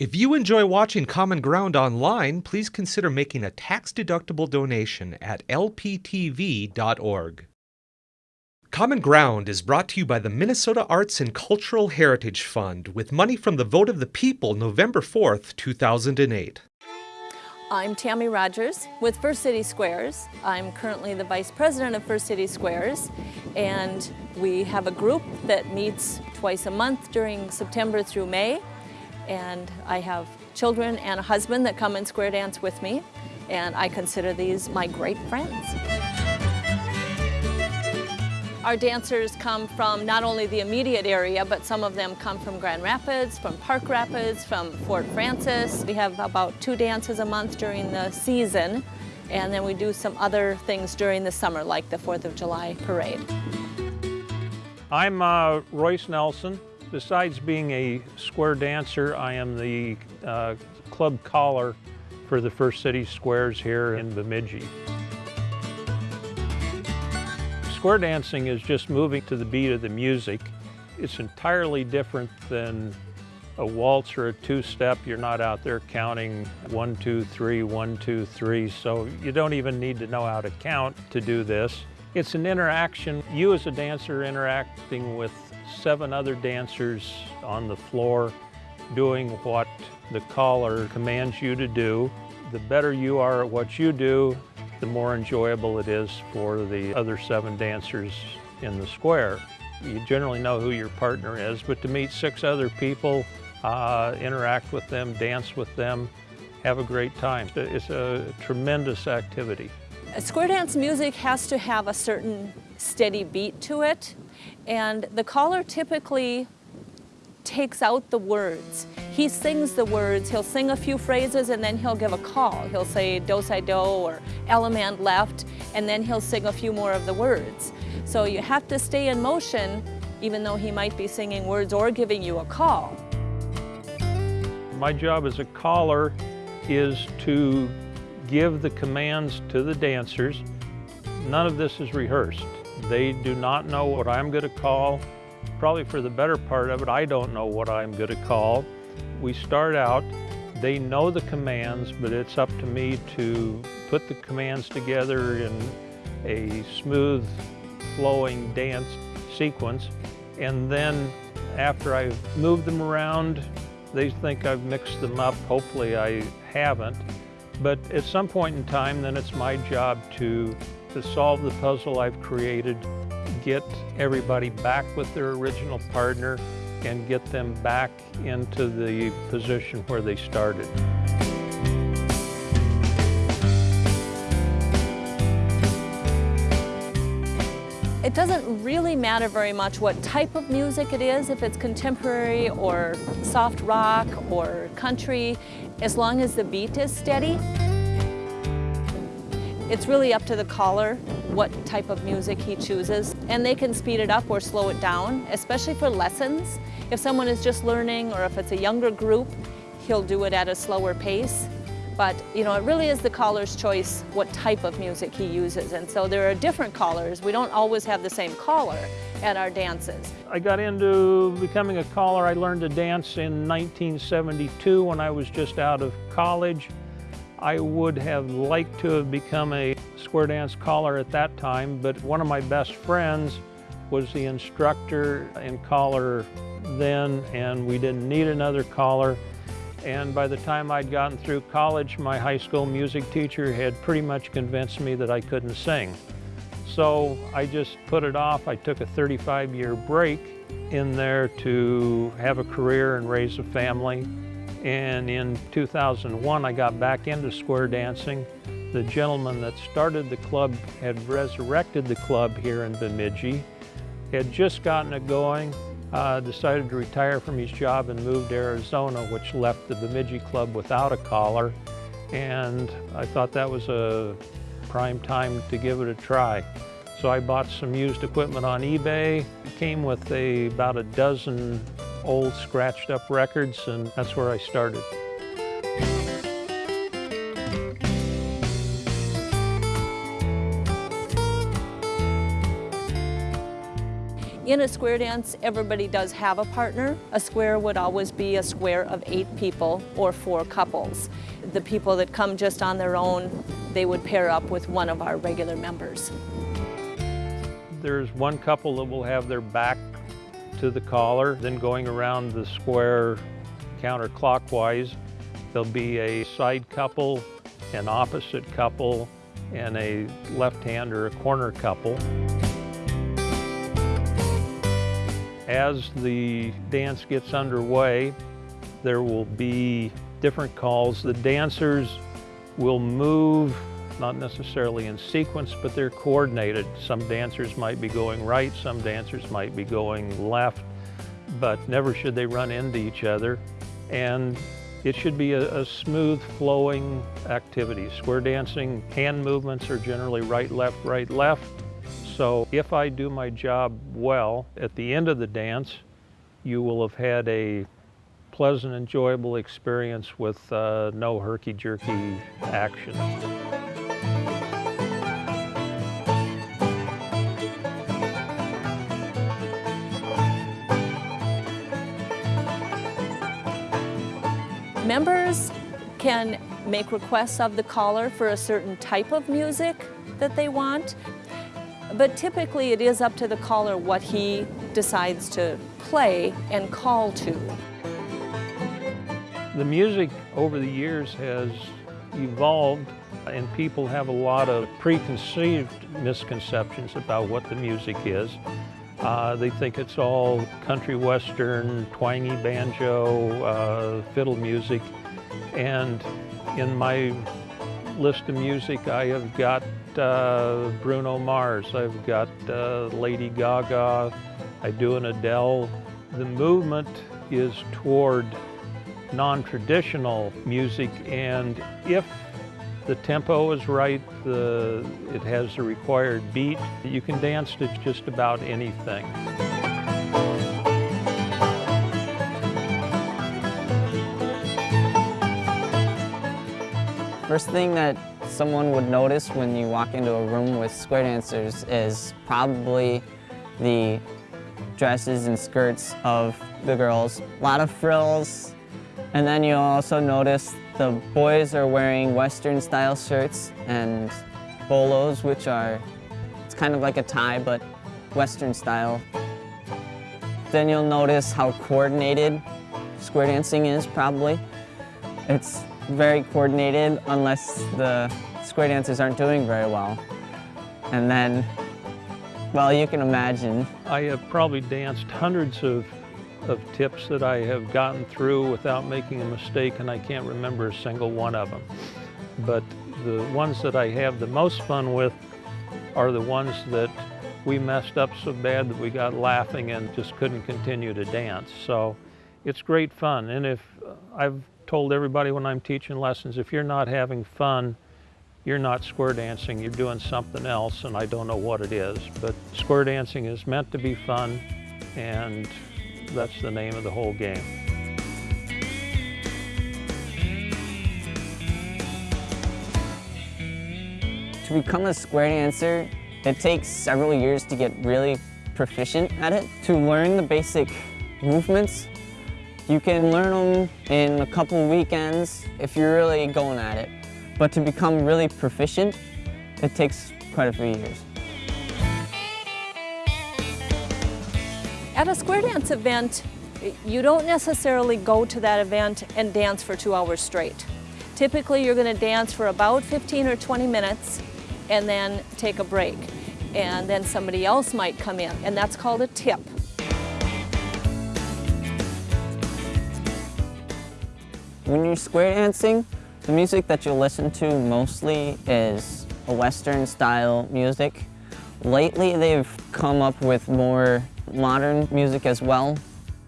If you enjoy watching Common Ground online, please consider making a tax-deductible donation at lptv.org. Common Ground is brought to you by the Minnesota Arts and Cultural Heritage Fund with money from the vote of the people November 4th, 2008. I'm Tammy Rogers with First City Squares. I'm currently the Vice President of First City Squares and we have a group that meets twice a month during September through May and I have children and a husband that come and square dance with me and I consider these my great friends. Our dancers come from not only the immediate area, but some of them come from Grand Rapids, from Park Rapids, from Fort Frances. We have about two dances a month during the season, and then we do some other things during the summer, like the 4th of July parade. I'm uh, Royce Nelson. Besides being a square dancer, I am the uh, club caller for the First City Squares here in Bemidji. Square dancing is just moving to the beat of the music. It's entirely different than a waltz or a two-step. You're not out there counting one, two, three, one, two, three, so you don't even need to know how to count to do this. It's an interaction. You as a dancer interacting with seven other dancers on the floor doing what the caller commands you to do. The better you are at what you do, the more enjoyable it is for the other seven dancers in the square. You generally know who your partner is, but to meet six other people, uh, interact with them, dance with them, have a great time. It's a tremendous activity. Square dance music has to have a certain steady beat to it, and the caller typically takes out the words. He sings the words, he'll sing a few phrases and then he'll give a call. He'll say do si do or allemande left and then he'll sing a few more of the words. So you have to stay in motion even though he might be singing words or giving you a call. My job as a caller is to give the commands to the dancers. None of this is rehearsed. They do not know what I'm going to call probably for the better part of it, I don't know what I'm going to call. We start out, they know the commands, but it's up to me to put the commands together in a smooth flowing dance sequence. And then after I've moved them around, they think I've mixed them up. Hopefully I haven't. But at some point in time, then it's my job to, to solve the puzzle I've created get everybody back with their original partner and get them back into the position where they started. It doesn't really matter very much what type of music it is, if it's contemporary or soft rock or country, as long as the beat is steady. It's really up to the caller what type of music he chooses and they can speed it up or slow it down, especially for lessons. If someone is just learning or if it's a younger group, he'll do it at a slower pace. But you know, it really is the caller's choice what type of music he uses. And so there are different callers. We don't always have the same caller at our dances. I got into becoming a caller. I learned to dance in 1972 when I was just out of college. I would have liked to have become a square dance caller at that time, but one of my best friends was the instructor and caller then, and we didn't need another caller. And by the time I'd gotten through college, my high school music teacher had pretty much convinced me that I couldn't sing. So I just put it off. I took a 35 year break in there to have a career and raise a family. And in 2001, I got back into square dancing. The gentleman that started the club had resurrected the club here in Bemidji, had just gotten it going, uh, decided to retire from his job and moved to Arizona, which left the Bemidji club without a collar. And I thought that was a prime time to give it a try. So I bought some used equipment on eBay. It came with a, about a dozen old scratched up records and that's where I started. In a square dance, everybody does have a partner. A square would always be a square of eight people or four couples. The people that come just on their own, they would pair up with one of our regular members. There's one couple that will have their back to the caller, then going around the square counterclockwise. There'll be a side couple, an opposite couple, and a left hand or a corner couple. As the dance gets underway, there will be different calls. The dancers will move, not necessarily in sequence, but they're coordinated. Some dancers might be going right, some dancers might be going left, but never should they run into each other. And it should be a, a, smooth flowing activity. Square dancing hand movements are generally right, left, right, left. So if I do my job well, at the end of the dance, you will have had a pleasant, enjoyable experience with uh, no herky-jerky action. Members can make requests of the caller for a certain type of music that they want. But typically it is up to the caller what he decides to play and call to. The music over the years has evolved and people have a lot of preconceived misconceptions about what the music is. Uh, they think it's all country western, twangy banjo, uh, fiddle music. And in my list of music, I have got uh, Bruno Mars, I've got uh, Lady Gaga, I do an Adele. The movement is toward non-traditional music and if the tempo is right, the, it has the required beat, you can dance to just about anything. First thing that someone would notice when you walk into a room with square dancers is probably the dresses and skirts of the girls. A lot of frills, and then you'll also notice the boys are wearing Western style shirts and bolos, which are, it's kind of like a tie, but Western style. Then you'll notice how coordinated square dancing is, probably. It's very coordinated unless the square dancers aren't doing very well. And then, well, you can imagine. I have probably danced hundreds of, of tips that I have gotten through without making a mistake, and I can't remember a single one of them. But the ones that I have the most fun with are the ones that we messed up so bad that we got laughing and just couldn't continue to dance. So it's great fun. And if uh, I've told everybody when I'm teaching lessons, if you're not having fun, you're not square dancing, you're doing something else, and I don't know what it is. But square dancing is meant to be fun, and that's the name of the whole game. To become a square dancer, it takes several years to get really proficient at it. To learn the basic movements you can learn them in a couple weekends if you're really going at it. But to become really proficient, it takes quite a few years. At a square dance event, you don't necessarily go to that event and dance for two hours straight. Typically, you're going to dance for about 15 or 20 minutes and then take a break. And then somebody else might come in, and that's called a tip. When you're square dancing, the music that you'll listen to mostly is a Western style music. Lately they've come up with more modern music as well.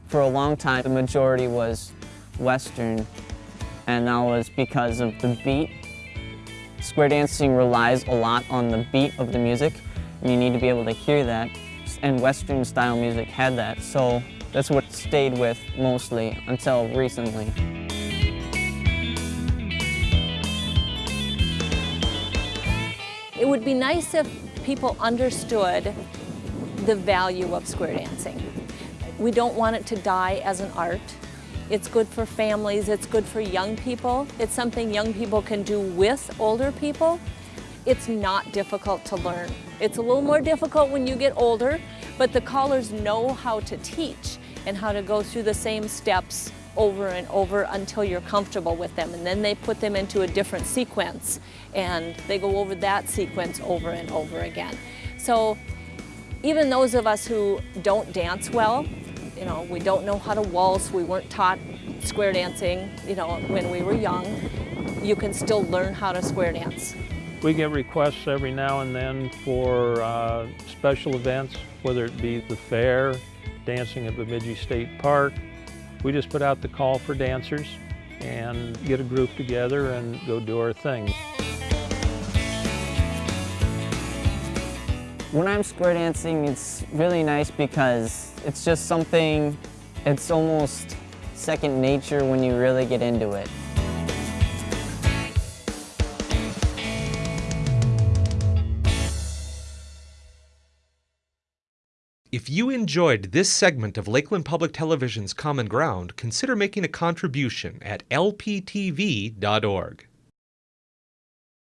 For a long time the majority was Western and that was because of the beat. Square dancing relies a lot on the beat of the music and you need to be able to hear that and Western style music had that so that's what stayed with mostly until recently. Would be nice if people understood the value of square dancing. We don't want it to die as an art. It's good for families, it's good for young people. It's something young people can do with older people. It's not difficult to learn. It's a little more difficult when you get older, but the callers know how to teach and how to go through the same steps over and over until you're comfortable with them. And then they put them into a different sequence and they go over that sequence over and over again. So even those of us who don't dance well, you know, we don't know how to waltz, we weren't taught square dancing, you know, when we were young, you can still learn how to square dance. We get requests every now and then for uh, special events, whether it be the fair, dancing at Bemidji State Park. We just put out the call for dancers and get a group together and go do our thing. When I'm square dancing, it's really nice because it's just something, it's almost second nature when you really get into it. You enjoyed this segment of Lakeland Public Television's Common Ground, consider making a contribution at lptv.org.